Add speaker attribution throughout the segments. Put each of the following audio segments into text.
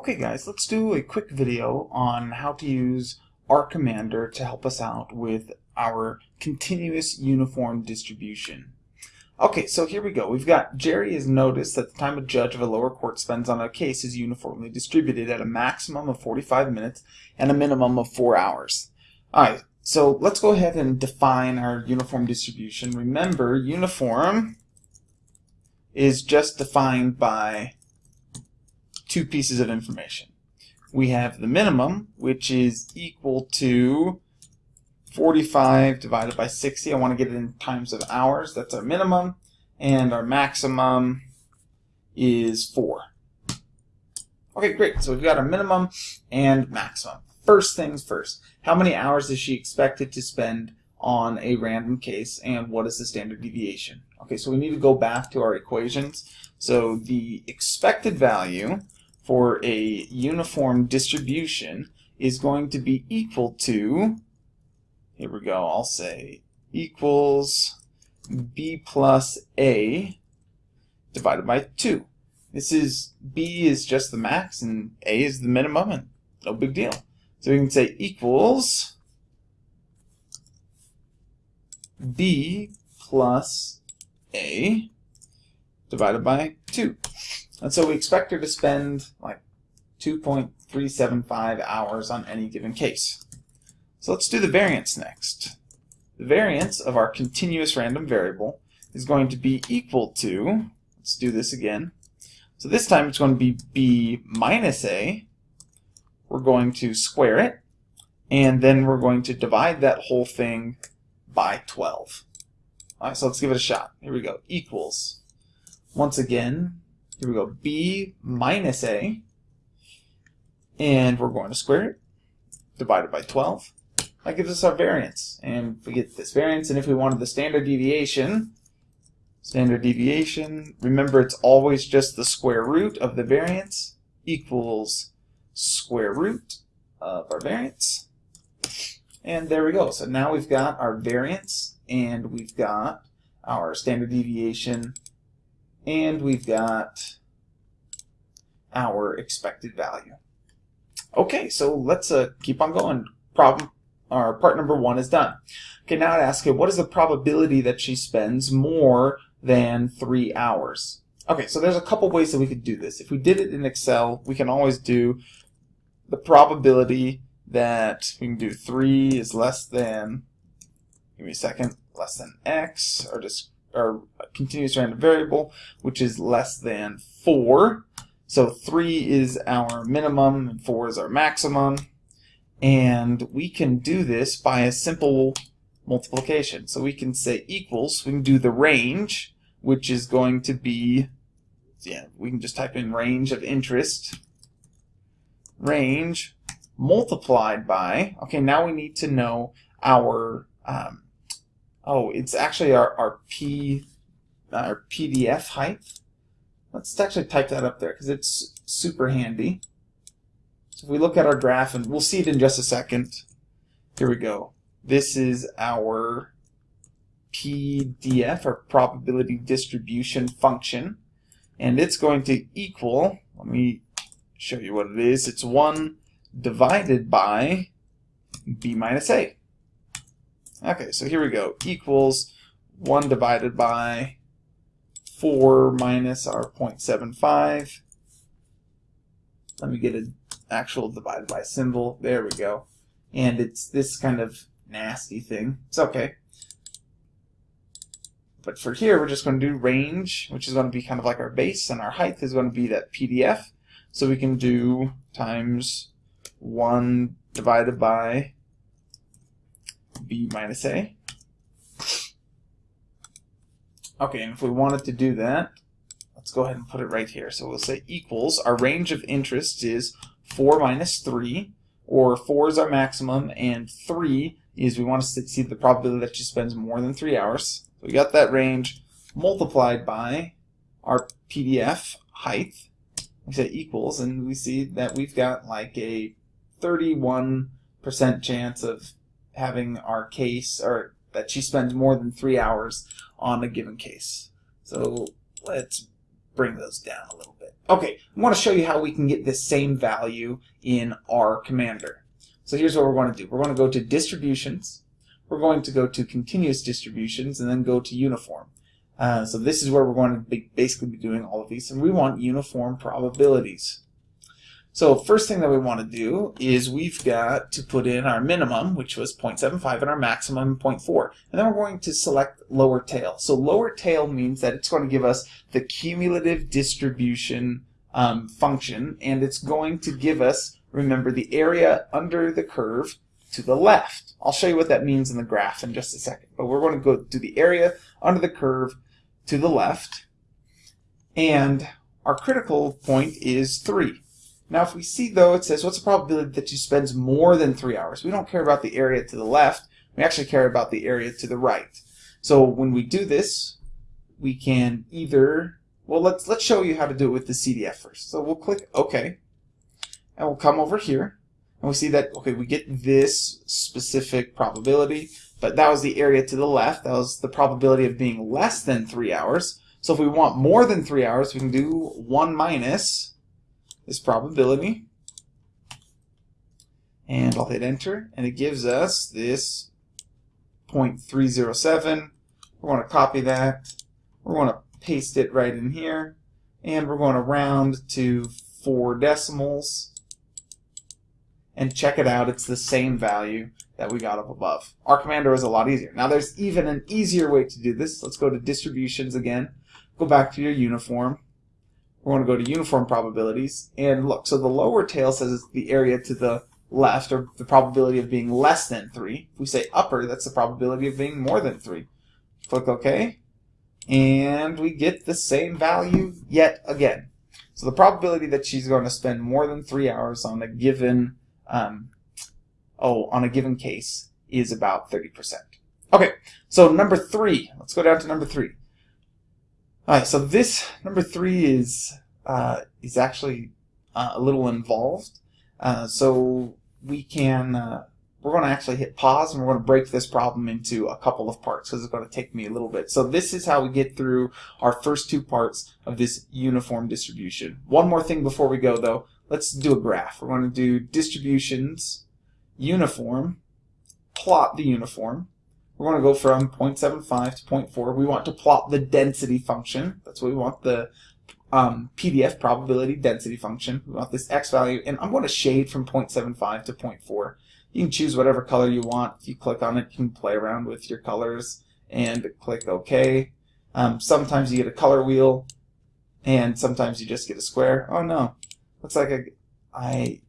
Speaker 1: Okay guys, let's do a quick video on how to use R Commander to help us out with our continuous uniform distribution. Okay, so here we go. We've got Jerry has noticed that the time a judge of a lower court spends on a case is uniformly distributed at a maximum of 45 minutes and a minimum of 4 hours. Alright, so let's go ahead and define our uniform distribution. Remember, uniform is just defined by two pieces of information. We have the minimum, which is equal to 45 divided by 60. I want to get it in times of hours. That's our minimum. And our maximum is 4. Okay, great. So we've got our minimum and maximum. First things first. How many hours is she expected to spend on a random case and what is the standard deviation? Okay, so we need to go back to our equations. So the expected value for a uniform distribution is going to be equal to, here we go, I'll say equals b plus a divided by 2. This is, b is just the max and a is the minimum and no big deal. So we can say equals b plus a divided by 2. And so we expect her to spend like 2.375 hours on any given case. So let's do the variance next. The variance of our continuous random variable is going to be equal to, let's do this again. So this time it's going to be b minus a. We're going to square it, and then we're going to divide that whole thing by 12. All right, so let's give it a shot. Here we go. Equals, once again, here we go, b minus a, and we're going to square it, divided by 12. That gives us our variance, and we get this variance, and if we wanted the standard deviation, standard deviation, remember it's always just the square root of the variance equals square root of our variance. And there we go. So now we've got our variance, and we've got our standard deviation and we've got our expected value. Okay, so let's uh, keep on going. Problem, or part number one is done. Okay, now I'd ask you, what is the probability that she spends more than three hours? Okay, so there's a couple ways that we could do this. If we did it in Excel, we can always do the probability that we can do 3 is less than, give me a second, less than x, or just or continuous random variable, which is less than 4. So 3 is our minimum and 4 is our maximum. And we can do this by a simple multiplication. So we can say equals, we can do the range, which is going to be, yeah, we can just type in range of interest, range multiplied by, okay, now we need to know our um, Oh, it's actually our, our P, our PDF height. Let's actually type that up there because it's super handy. So if we look at our graph, and we'll see it in just a second. Here we go. This is our PDF, or probability distribution function. And it's going to equal, let me show you what it is. It's 1 divided by b minus a. Okay, so here we go. Equals 1 divided by 4 minus our 0.75. Let me get an actual divided by symbol. There we go. And it's this kind of nasty thing. It's okay. But for here, we're just going to do range, which is going to be kind of like our base, and our height is going to be that PDF. So we can do times 1 divided by b minus a. Okay, and if we wanted to do that, let's go ahead and put it right here. So we'll say equals, our range of interest is 4 minus 3, or 4 is our maximum, and 3 is we want to see the probability that she spends more than 3 hours. So we got that range multiplied by our PDF height. We say equals, and we see that we've got like a 31% chance of having our case, or that she spends more than three hours on a given case. So let's bring those down a little bit. Okay, I want to show you how we can get this same value in R Commander. So here's what we're going to do. We're going to go to distributions. We're going to go to continuous distributions and then go to uniform. Uh, so this is where we're going to be basically be doing all of these. And we want uniform probabilities. So first thing that we want to do is we've got to put in our minimum, which was 0.75, and our maximum 0.4. And then we're going to select lower tail. So lower tail means that it's going to give us the cumulative distribution um, function, and it's going to give us, remember, the area under the curve to the left. I'll show you what that means in the graph in just a second. But we're going to go to the area under the curve to the left, and our critical point is 3. Now if we see though, it says what's the probability that you spends more than three hours? We don't care about the area to the left, we actually care about the area to the right. So when we do this, we can either, well let's, let's show you how to do it with the CDF first. So we'll click OK, and we'll come over here, and we see that, okay, we get this specific probability, but that was the area to the left, that was the probability of being less than three hours. So if we want more than three hours, we can do 1 minus this probability. And I'll hit enter, and it gives us this 0.307. We want to copy that. We want to paste it right in here. And we're going to round to four decimals. And check it out, it's the same value that we got up above. R Commander is a lot easier. Now there's even an easier way to do this. Let's go to distributions again. Go back to your uniform we're going to go to uniform probabilities and look. So the lower tail says it's the area to the left or the probability of being less than 3. If we say upper, that's the probability of being more than 3. Click OK. And we get the same value yet again. So the probability that she's going to spend more than 3 hours on a given um, oh, on a given case is about 30%. Okay, so number 3. Let's go down to number 3. Alright, so this number three is uh, is actually uh, a little involved. Uh, so we can uh, we're going to actually hit pause and we're going to break this problem into a couple of parts because it's going to take me a little bit. So this is how we get through our first two parts of this uniform distribution. One more thing before we go though, let's do a graph. We're going to do distributions, uniform, plot the uniform, we're going to go from 0.75 to 0.4. We want to plot the density function. That's what we want, the um, PDF probability density function. We want this x value, and I'm going to shade from 0.75 to 0.4. You can choose whatever color you want. If you click on it, you can play around with your colors and click OK. Um, sometimes you get a color wheel, and sometimes you just get a square. Oh no, looks like I, I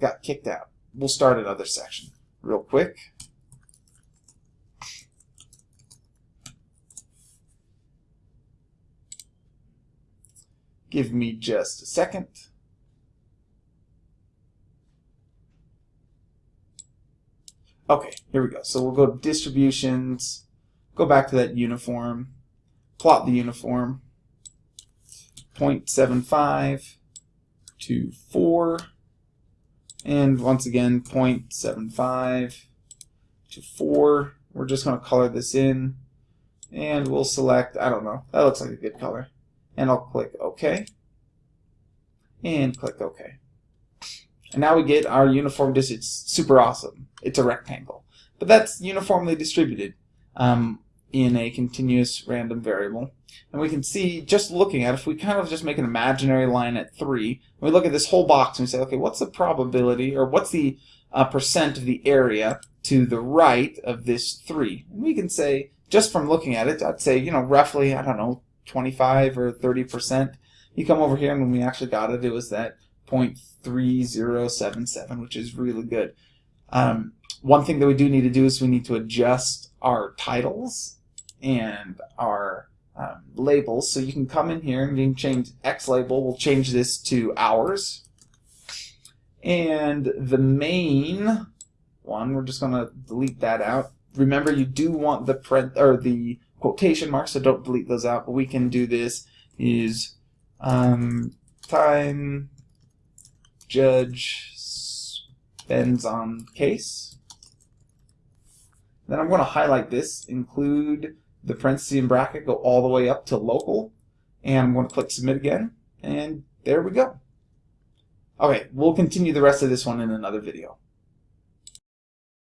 Speaker 1: got kicked out. We'll start another section real quick. Give me just a second. Okay, here we go. So we'll go to distributions, go back to that uniform, plot the uniform, 0.75 to 4, and once again 0.75 to 4. We're just going to color this in, and we'll select, I don't know, that looks like a good color and I'll click OK and click OK. And now we get our uniform distance. It's super awesome. It's a rectangle. But that's uniformly distributed um, in a continuous random variable. And we can see, just looking at it, if we kind of just make an imaginary line at 3, we look at this whole box and we say, okay, what's the probability, or what's the uh, percent of the area to the right of this 3? And we can say, just from looking at it, I'd say, you know, roughly, I don't know, 25 or 30%. You come over here and when we actually got it, it was that 0.3077, which is really good. Um, one thing that we do need to do is we need to adjust our titles and our um, labels. So you can come in here and you can change X label. We'll change this to hours. And the main one, we're just going to delete that out. Remember, you do want the print or the quotation marks, so don't delete those out. But we can do this is um, time judge spends on case. Then I'm going to highlight this, include the parenthesis and bracket, go all the way up to local, And I'm going to click submit again, and there we go. Okay, we'll continue the rest of this one in another video.